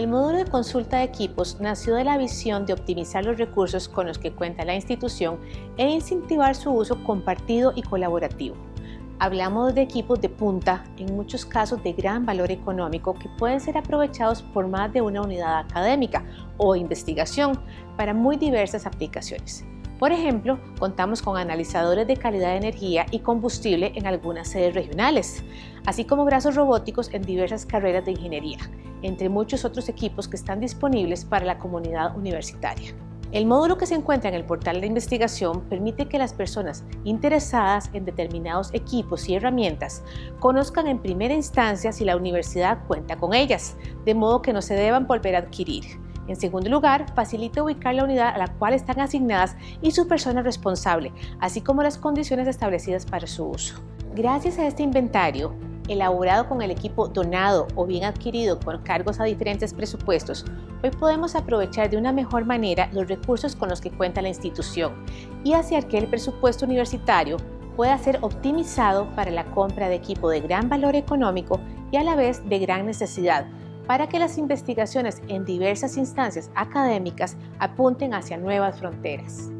El módulo de consulta de equipos nació de la visión de optimizar los recursos con los que cuenta la institución e incentivar su uso compartido y colaborativo. Hablamos de equipos de punta, en muchos casos de gran valor económico, que pueden ser aprovechados por más de una unidad académica o investigación para muy diversas aplicaciones. Por ejemplo, contamos con analizadores de calidad de energía y combustible en algunas sedes regionales, así como brazos robóticos en diversas carreras de ingeniería, entre muchos otros equipos que están disponibles para la comunidad universitaria. El módulo que se encuentra en el portal de investigación permite que las personas interesadas en determinados equipos y herramientas conozcan en primera instancia si la universidad cuenta con ellas, de modo que no se deban volver a adquirir. En segundo lugar, facilita ubicar la unidad a la cual están asignadas y su persona responsable, así como las condiciones establecidas para su uso. Gracias a este inventario, elaborado con el equipo donado o bien adquirido por cargos a diferentes presupuestos, hoy podemos aprovechar de una mejor manera los recursos con los que cuenta la institución y hacer que el presupuesto universitario pueda ser optimizado para la compra de equipo de gran valor económico y a la vez de gran necesidad, para que las investigaciones en diversas instancias académicas apunten hacia nuevas fronteras.